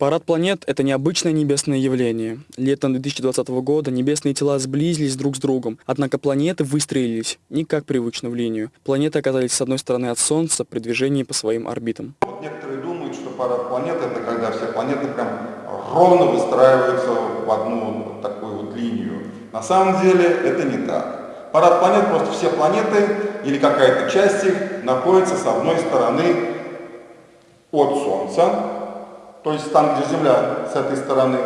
Парад планет – это необычное небесное явление. Летом 2020 года небесные тела сблизились друг с другом, однако планеты выстроились не как привычно в линию. Планеты оказались с одной стороны от Солнца при движении по своим орбитам. Вот некоторые думают, что парад планет – это когда все планеты прям ровно выстраиваются в одну вот такую вот линию. На самом деле это не так. Парад планет просто все планеты или какая-то часть их находится с одной стороны от Солнца, то есть там, где Земля с этой стороны.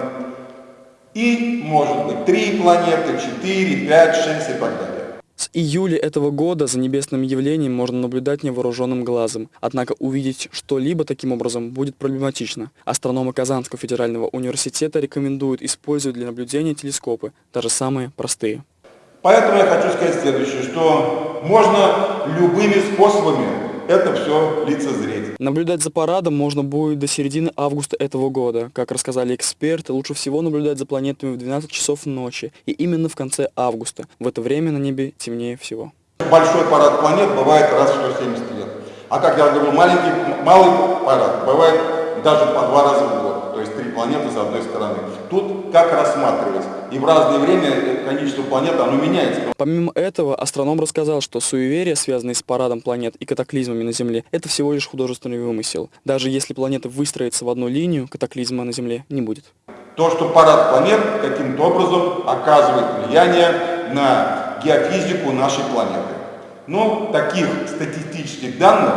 И, может быть, три планеты, четыре, пять, шесть и так далее. С июля этого года за небесным явлением можно наблюдать невооруженным глазом. Однако увидеть что-либо таким образом будет проблематично. Астрономы Казанского федерального университета рекомендуют использовать для наблюдения телескопы, даже самые простые. Поэтому я хочу сказать следующее, что можно любыми способами это все лицезреть. Наблюдать за парадом можно будет до середины августа этого года. Как рассказали эксперты, лучше всего наблюдать за планетами в 12 часов ночи, и именно в конце августа. В это время на небе темнее всего. Большой парад планет бывает раз в 170 лет. А как я говорю, маленький, малый парад бывает даже по два раза в год то есть три планеты с одной стороны. Тут как рассматривать? И в разное время количество планет, оно меняется. Помимо этого, астроном рассказал, что суеверия, связанные с парадом планет и катаклизмами на Земле, это всего лишь художественный вымысел. Даже если планеты выстроятся в одну линию, катаклизма на Земле не будет. То, что парад планет каким-то образом оказывает влияние на геофизику нашей планеты. Но таких статистических данных,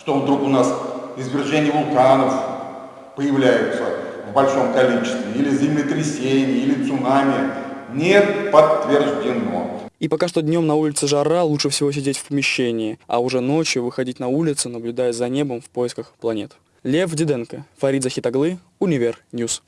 что вдруг у нас извержение вулканов, появляются в большом количестве, или землетрясения, или цунами, не подтверждено. И пока что днем на улице жара, лучше всего сидеть в помещении, а уже ночью выходить на улицу, наблюдая за небом в поисках планет. Лев Диденко, Фарид Захитаглы, Универ Ньюс.